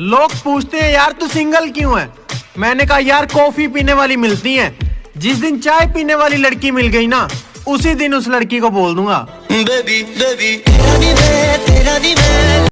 लोग पूछते हैं, यार, तू सिंगल क्यों है? मैंने कहा, यार कॉफ़ी पीने वाली मिलती है। जिस दिन चाय पीने वाली लड़की मिल गई ना, उसी दिन उस लड़की को बोल दूँगा। बेबी बेबी तेरा भी